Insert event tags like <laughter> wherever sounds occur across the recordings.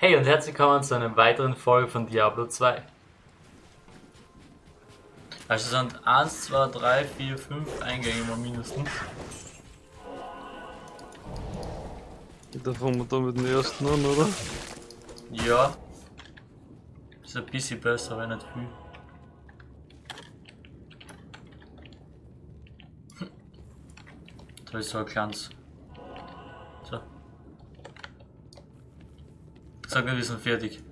Hey und herzlich willkommen zu einer weiteren Folge von Diablo 2. Also es sind 1, 2, 3, 4, 5 Eingänge mal mindestens. Da fangen wir da mit dem ersten an, oder? Ja. Ist ein bisschen besser, aber nicht viel. Da ist so ein kleines. Sag mir, wir sind fertig.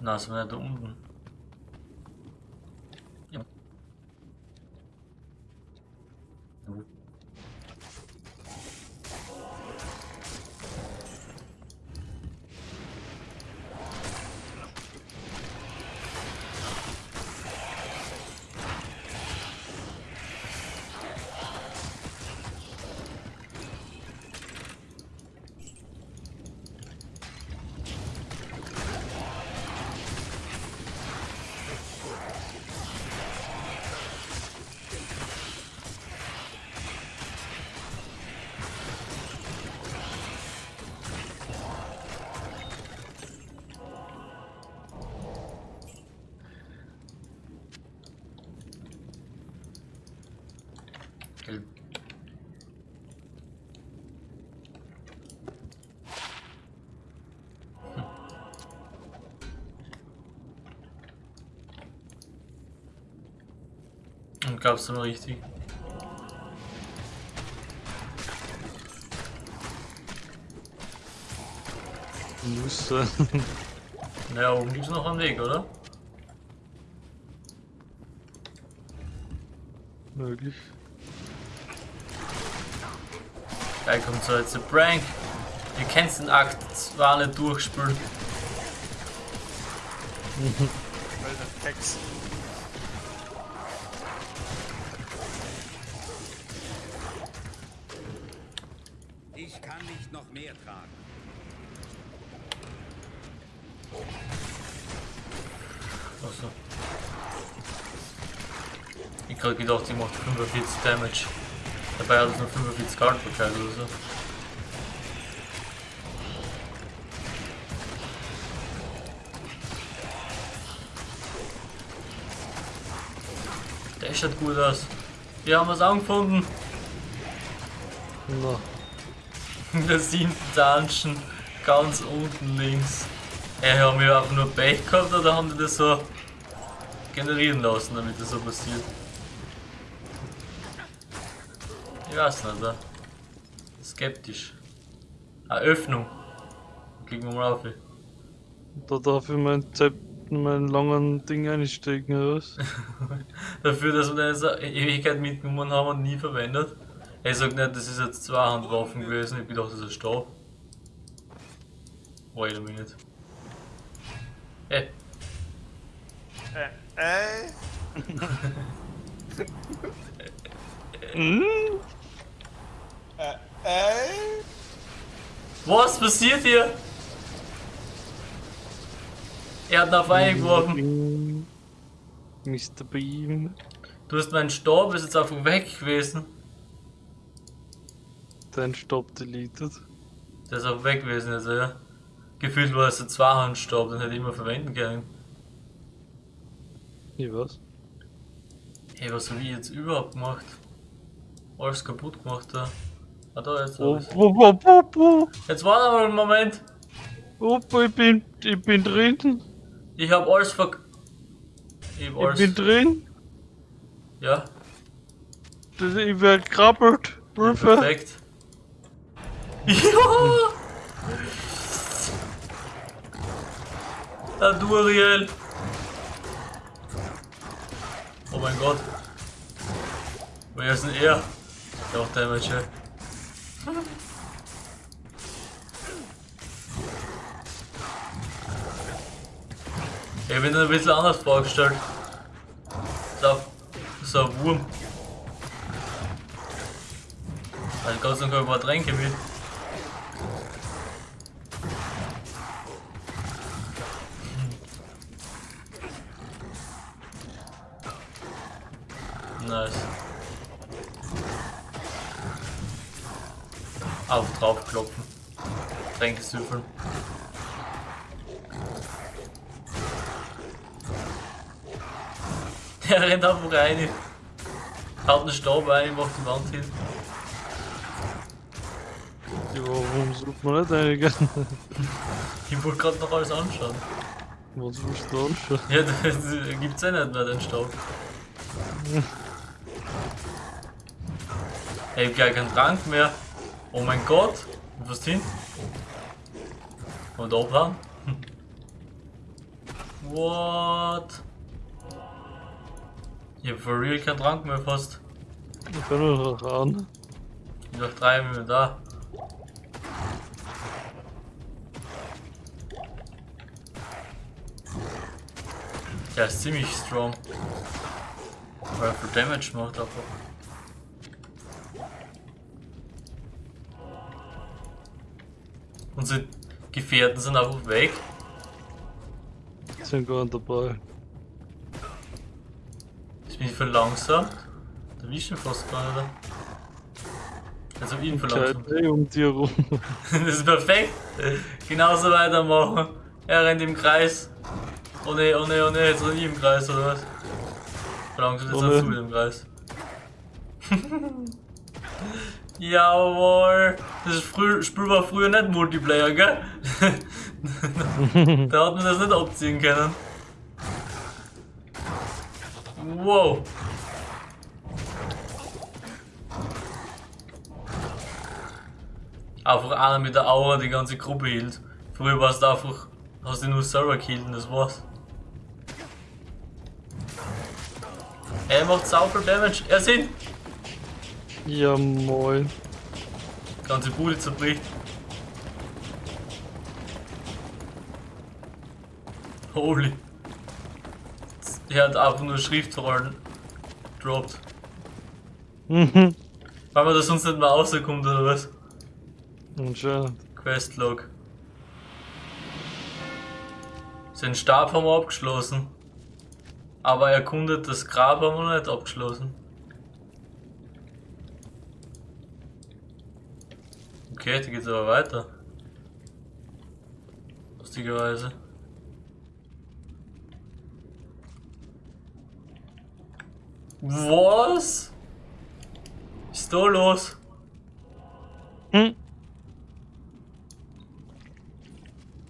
Na, sind wir nicht da unten. Gab's dann richtig? Muss sein. <laughs> Naja, oben gibt's noch einen Weg, oder? Möglich. Geil, kommt so jetzt ein Prank. Ihr kennt den Akt 2 nicht durchspielen. Alter Text. Tragen. Achso. Ich hab gedacht, die macht 45 Damage. Dabei hat es nur 45 Haltbarkeit oder so. Der schaut gut aus. Wir haben es angefunden. Na, In der siebten Dungeon, ganz unten links. Ey, haben wir einfach nur Pech gehabt oder haben die das so generieren lassen, damit das so passiert? Ich weiß nicht, oder? Skeptisch. Eine Öffnung. Klicken wir mal auf. da darf ich mein Zeit, meinen langen Ding einstecken, oder was? <laughs> Dafür, dass wir das eine Ewigkeit mitgenommen haben und nie verwendet. Er sagt nicht, das ist jetzt Zweihandwaffen gewesen. Ich das ist ein Stab. Wait a minute. Ey, Äh, äh, Hm? äh, äh. was passiert hier? Er hat nach Wein geworfen. Mr. Beam. Du hast meinen Stab, ist jetzt einfach weg gewesen. Dein Stopp deleted. Der ist auch weg gewesen, also ja. Gefühlt war es ein Zweihandstab, den hätte ich immer verwenden können. Ich was? Hey, was habe ich jetzt überhaupt gemacht? Alles kaputt gemacht da. Ah, da jetzt. Oh, alles. oh, oh, oh, oh. Jetzt warte mal einen Moment. oh, ich bin, ich bin drin. Ich hab alles verk. Ich hab Ich alles. bin drin. ja, Das- Ich werde krabbelt. Hilfe. perfekt. Ja! Der Duriel! Oh mein Gott. Wer ist denn er? Der macht Damage, ey. Ich hab ihn ein bisschen anders vorgestellt. So, so ein Wurm. Also Gott sei Dank habe ich ein paar Tränke mit. Auf drauf klopfen. Tränke süffeln. <laughs> Er rennt einfach rein. Haut einen Stab ein, macht die Wand hin. Ja, warum sucht man nicht einigen? <laughs> Ich wollte gerade noch alles anschauen. Was willst du anschauen? Ja, <laughs> das, gibt's ja nicht mehr, den Stab. Ich hab gleich keinen Trank mehr. Oh mein Gott. Was hin? Und? Hm. What? Ich hab for real keinen Trank mehr fast. Ich kann nur noch ran. Noch drei Minuten da. Der ist ziemlich strong. Weil er viel Damage macht einfach. Unsere Gefährten sind einfach weg. Sind gar nicht dabei. Ich bin verlangsamt. Da wischt ihn fast gar nicht. Also ihn verlangsamt. Eh um dir rum. <laughs> Das ist perfekt. Genauso weitermachen. Er rennt im Kreis. Oh ne, oh ne, oh ne, jetzt rennt ich im Kreis oder was? Verlangsamt jetzt Oh auch ne. zu mit dem Kreis. <laughs> Jawohl. Das Spiel war früher nicht Multiplayer, gell? <laughs> da hat man das nicht abziehen können. Wow. Einfach einer mit der Aura die ganze Gruppe hielt. Früher war es einfach, hast du nur selber gekillt und das war's. Er macht sau viel Damage. Er sind. Ja moin. Ganze Bude zerbricht. Holy. Er hat einfach nur Schriftrollen droppt. Mhm. Weil man das sonst nicht mehr rauskommt oder was? Anscheinend. Questlog. Seinen Stab haben wir abgeschlossen. Aber erkundet das Grab haben wir nicht abgeschlossen. Okay, da geht's aber weiter. Lustigerweise. Was? Was ist da los? Hm?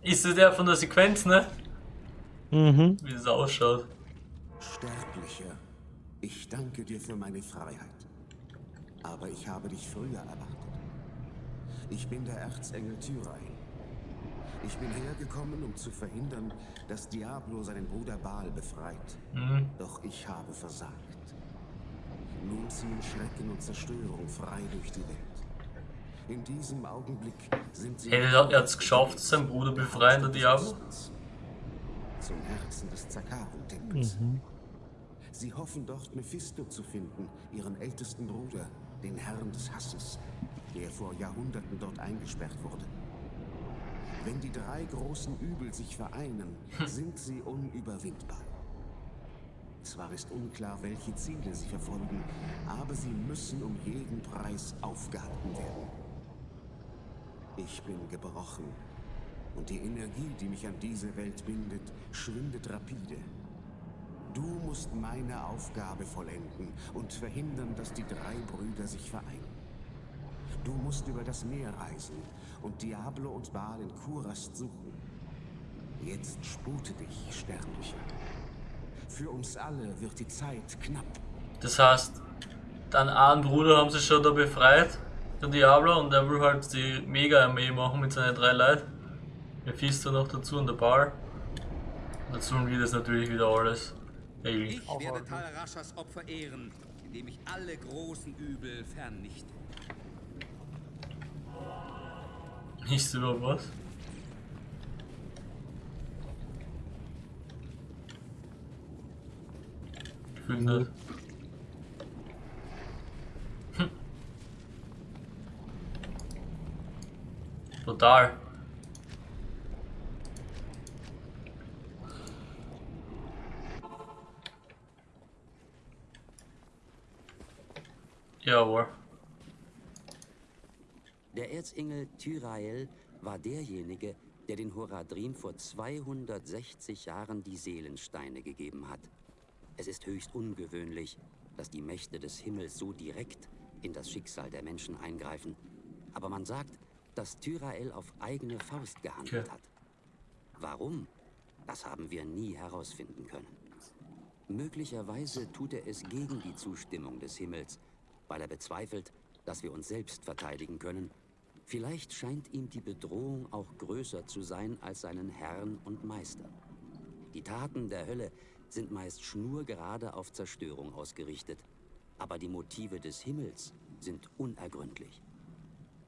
Ist das der von der Sequenz, ne? Mhm. Wie das ausschaut. Sterblicher, ich danke dir für meine Freiheit. Aber ich habe dich früher erwartet. Ich bin der Erzengel Tyrael. Ich bin hergekommen, um zu verhindern, dass Diablo seinen Bruder Baal befreit. Mhm. Doch ich habe versagt. Nun ziehen Schrecken und Zerstörung frei durch die Welt. In diesem Augenblick sind sie... Er hat- hat's geschafft, seinen Bruder befreien, der Diablo? Zum Herzen des Zakarum-Tempels. Sie hoffen dort Mephisto zu finden, ihren ältesten Bruder, den Herrn des Hasses, der vor Jahrhunderten dort eingesperrt wurde. Wenn die drei großen Übel sich vereinen, sind sie unüberwindbar. Zwar ist unklar, welche Ziele sie verfolgen, aber sie müssen um jeden Preis aufgehalten werden. Ich bin gebrochen und die Energie, die mich an diese Welt bindet, schwindet rapide. Du musst meine Aufgabe vollenden und verhindern, dass die drei Brüder sich vereinen. Du musst über das Meer reisen und Diablo und Baal in Kurast suchen. Jetzt spute dich, Sterblicher. Für uns alle wird die Zeit knapp. Das heißt, deinen einen Bruder haben sie schon da befreit, der Diablo, und der will halt die Mega-Armee machen mit seinen drei Leuten. Mephisto noch dazu und der Bar. Und dazu wir das natürlich wieder alles regeln. Ich werde Tal Raschas Opfer ehren, indem ich alle großen Übel vernichte. Nicht über was? Gefühlt nicht. Hm. Total. Jawohl. Der Erzengel Tyrael war derjenige, der den Horadrim vor 260 Jahren die Seelensteine gegeben hat. Es ist höchst ungewöhnlich, dass die Mächte des Himmels so direkt in das Schicksal der Menschen eingreifen. Aber man sagt, dass Tyrael auf eigene Faust gehandelt hat. Warum? Das haben wir nie herausfinden können. Möglicherweise tut er es gegen die Zustimmung des Himmels, weil er bezweifelt, dass wir uns selbst verteidigen können. Vielleicht scheint ihm die Bedrohung auch größer zu sein als seinen Herrn und Meister. Die Taten der Hölle sind meist schnurgerade auf Zerstörung ausgerichtet, aber die Motive des Himmels sind unergründlich.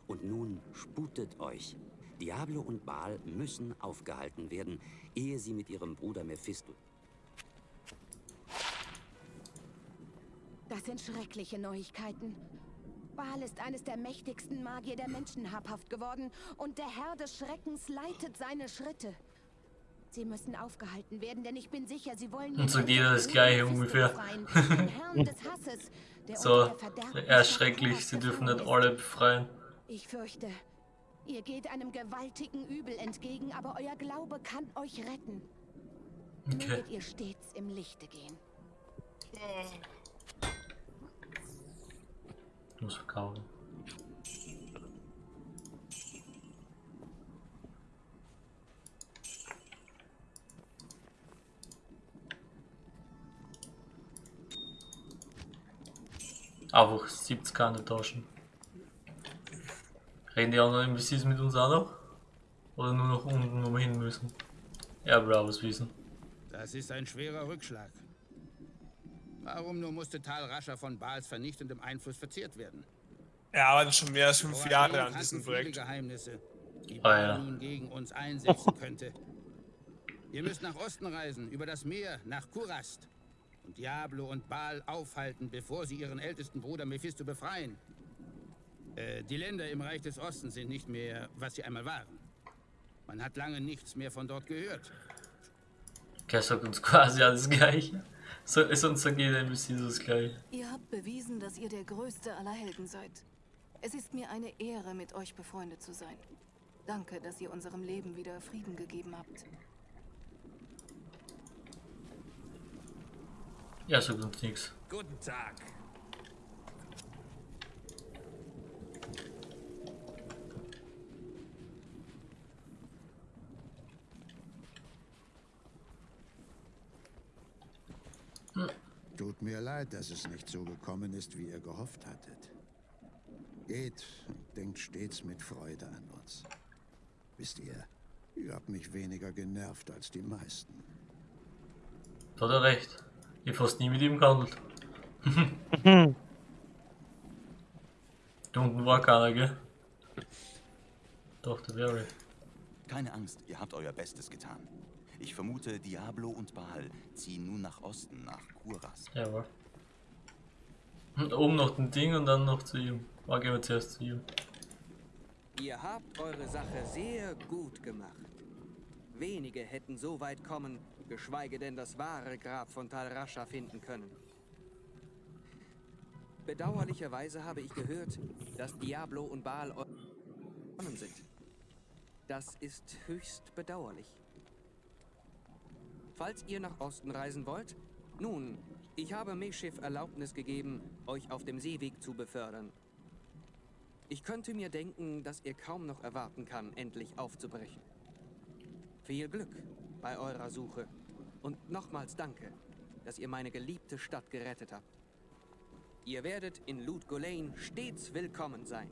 Und nun sputet euch. Diablo und Baal müssen aufgehalten werden, ehe sie mit ihrem Bruder Mephisto Das sind schreckliche Neuigkeiten. Baal ist eines der mächtigsten Magier der Menschen habhaft geworden und der Herr des Schreckens leitet seine Schritte. Sie müssen aufgehalten werden, denn ich bin sicher, sie wollen... Und sagt jeder das Gleiche ungefähr. befreien, den Herrn <laughs> des Hasses, der So, unter der Verderbnis er ist nach schrecklich, Thoras sie dürfen nicht alle befreien. Ich fürchte, ihr geht einem gewaltigen Übel entgegen, aber euer Glaube kann euch retten. Okay. Möget ihr stets im Lichte gehen. Muss verkaufen. Einfach 70 keine Taschen. Reden die anderen NPCs mit uns auch noch? Oder nur noch unten, wo wir hin müssen? Er will auch wissen. Das ist ein schwerer Rückschlag. Warum nur musste Tal Rascher von Baals vernichtendem Einfluss verzehrt werden? Er arbeitet schon mehr als fünf Jahre an diesem Projekt. Geheimnisse, die Ah, ja. nun gegen uns einsetzen könnte. Ihr müsst nach Osten reisen, über das Meer, nach Kurast. Und Diablo und Baal aufhalten, bevor sie ihren ältesten Bruder Mephisto befreien. Äh, die Länder im Reich des Ostens sind nicht mehr, was sie einmal waren. Man hat lange nichts mehr von dort gehört. Der sagt uns quasi alles Gleiche. So, sonst sagt jeder NPC das Gleiche. Ihr habt bewiesen, dass ihr der größte aller Helden seid. Es ist mir eine Ehre, mit euch befreundet zu sein. Danke, dass ihr unserem Leben wieder Frieden gegeben habt. Ja, sagt uns nichts. Guten Tag. Tut mir leid, dass es nicht so gekommen ist, wie ihr gehofft hattet. Geht und denkt stets mit Freude an uns. Wisst ihr, ihr habt mich weniger genervt als die meisten. Da hat er recht. Ich hab fast nie mit ihm gehandelt. <laughs> da unten war keiner, gell? Doch, der wäre. Keine Angst, ihr habt euer Bestes getan. Ich vermute, Diablo und Baal ziehen nun nach Osten, nach Kuras. Jawohl. Und oben noch den Ding und dann noch zu ihm. War gehen wir zuerst zu ihm. Ihr habt eure Sache sehr gut gemacht. Wenige hätten so weit kommen, geschweige denn das wahre Grab von Tal Rasha finden können. Bedauerlicherweise habe ich gehört, dass Diablo und Baal sind. Das ist höchst bedauerlich. Falls ihr nach Osten reisen wollt, nun, ich habe Meschiff Erlaubnis gegeben, euch auf dem Seeweg zu befördern. Ich könnte mir denken, dass ihr kaum noch erwarten kann, endlich aufzubrechen. Viel Glück bei eurer Suche und nochmals danke, dass ihr meine geliebte Stadt gerettet habt. Ihr werdet in Lut Golain stets willkommen sein.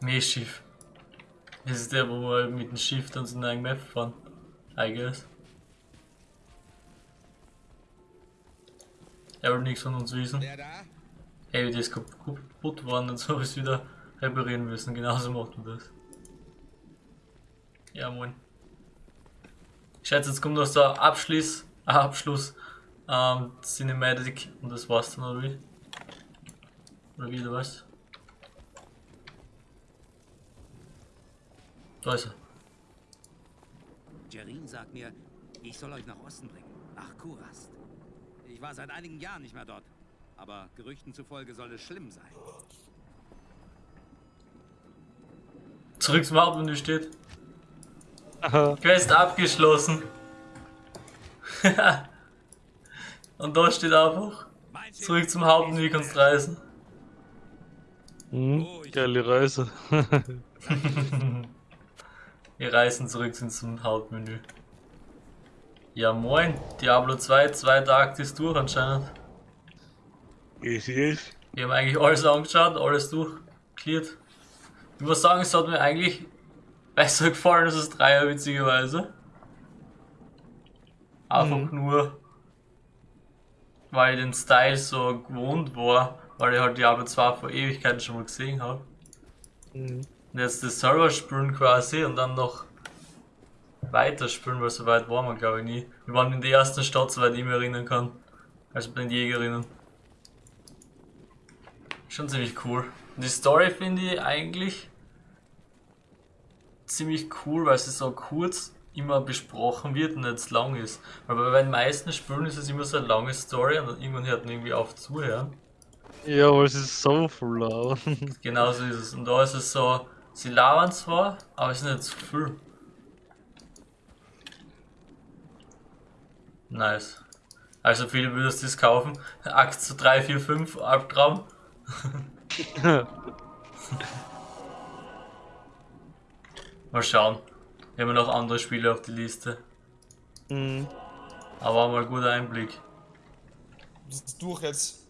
Meerschiff. Das ist der, wo wir mit dem Schiff dann zu einem Map fahren. I guess. Er will nichts von uns wissen. Der? Ey, die ist kaputt worden und so ist wieder reparieren müssen. Genauso macht man das. Ja, moin. Ich schätze, jetzt kommt noch so ein Abschluss, Abschluss, ähm, Cinematic und das war's dann, oder wie? Oder wie, du weißt? Da ist er. Jerin sagt mir, ich soll euch nach Osten bringen. Nach Kurast. Ich war seit einigen Jahren nicht mehr dort. Aber Gerüchten zufolge soll es schlimm sein. Zurück zum Hauptmenü steht. Aha. Quest abgeschlossen. <laughs> Und da steht einfach. Zurück zum Hauptmenü kannst reisen. Mhm. Geile Reise. <laughs> <laughs> Wir reisen zurück zum Hauptmenü. Ja moin, Diablo 2, zweiter Akt ist durch anscheinend. Yes, yes. Wir haben eigentlich alles angeschaut, alles durchklärt. Ich muss sagen, es hat mir eigentlich besser gefallen als das Dreier, witzigerweise. Einfach nur, weil ich den Style so gewohnt war, weil ich halt Diablo 2 vor Ewigkeiten schon mal gesehen habe. Mhm. Und jetzt das Server spielen quasi und dann noch weiterspielen, weil so weit waren wir glaube ich nie. Wir waren in der ersten Stadt, soweit ich mich erinnern kann. Also bei den Jägerinnen. Schon ziemlich cool. Und die Story finde ich eigentlich ziemlich cool, weil sie so kurz immer besprochen wird und nicht lang ist. Weil bei den meisten Spielen ist es immer so eine lange Story und dann irgendwann hört man irgendwie auf zuhören. Ja, aber es ist so voll laut. <laughs> Genauso ist es. Und da ist es so, sie labern zwar, aber es ist nicht zu viel. Nice. Also viele würdest du das kaufen. <laughs> Akt zu 3, 4, 5, Albtraum. <laughs> Mal schauen. Wir haben noch andere Spiele auf die Liste. mhm. Aber mal guter Einblick. Das ist durch jetzt.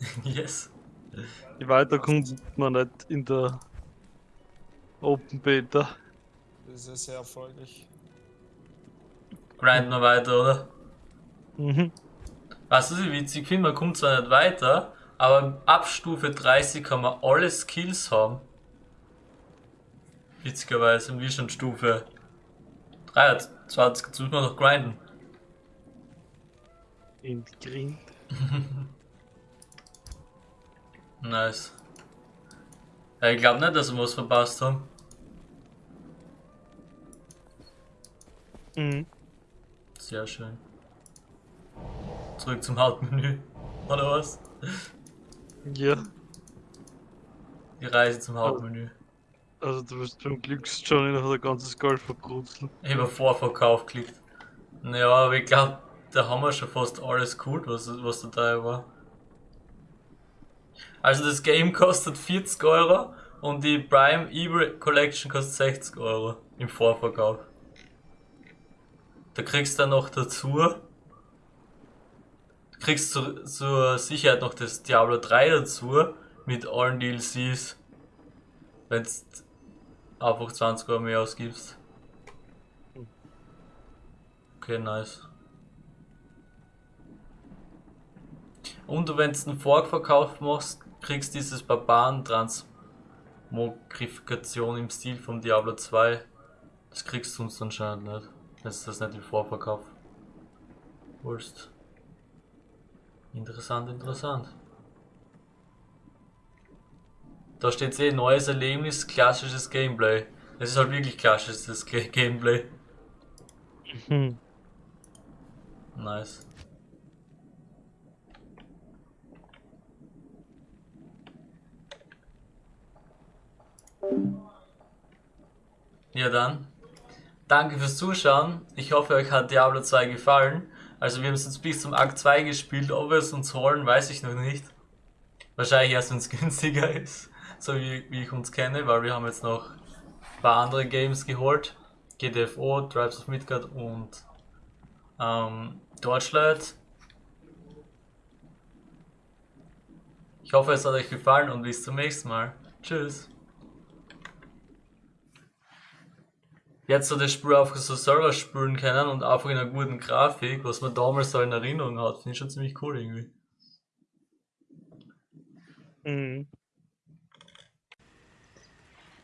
<laughs> yes. Die weiter kommt man nicht in der Open Beta. Das ist ja sehr erfolgreich. Grind mal weiter, oder? Mhm. Weißt du, was ich witzig finde? Man kommt zwar nicht weiter, aber ab Stufe 30 kann man alle Skills haben. Witzigerweise, und wir schon Stufe 23, jetzt muss man noch grinden. In Grind. <laughs> Nice. Ja, ich glaube nicht, dass wir was verpasst haben. Mhm. Sehr schön. Zurück zum Hauptmenü. Oder was? Ja. Die Reise zum Hauptmenü. Also du wirst beim Glücksjohnny noch ein ganzes Geld vergrutzeln. Ich habe Vorverkauf geklickt. Naja, aber ich glaube, da haben wir schon fast alles geholt, was, was dabei war. Also das Game <laughs> kostet 40 Euro und die Prime Evil Collection kostet 60 Euro im Vorverkauf. Da kriegst du dann noch dazu, du kriegst zu, zur Sicherheit noch das Diablo 3 dazu mit allen DLCs, wenn du einfach 20 Euro mehr ausgibst. Okay, nice. Und wenn du einen Vorverkauf machst, kriegst dieses Barbaren-Transmogrifikation im Stil vom Diablo 2. Das kriegst du uns anscheinend nicht. Wenn du das nicht im Vorverkauf holst. Interessant, interessant. Da steht eh neues Erlebnis, klassisches Gameplay. Es ist halt wirklich klassisches Ga- Gameplay. Mhm. Nice. Ja dann. Danke fürs Zuschauen. Ich hoffe, euch hat Diablo 2 gefallen. Also wir haben es jetzt bis zum Akt 2 gespielt. Ob wir es uns holen, weiß ich noch nicht. Wahrscheinlich erst, wenn es <laughs> günstiger ist. So wie, wie ich uns kenne, weil wir haben jetzt noch ein paar andere Games geholt. GTFO, Tribes of Midgard und ähm, Torchlight. Ich hoffe, es hat euch gefallen und bis zum nächsten Mal. Tschüss. Jetzt so das Spiel auf so Server spielen können und einfach in einer guten Grafik, was man damals so in Erinnerung hat, finde ich schon ziemlich cool irgendwie. Mhm.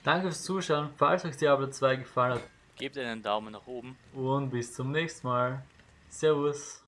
Danke fürs Zuschauen, falls euch Diablo 2 gefallen hat Gebt einen Daumen nach oben. und bis zum nächsten Mal. Servus.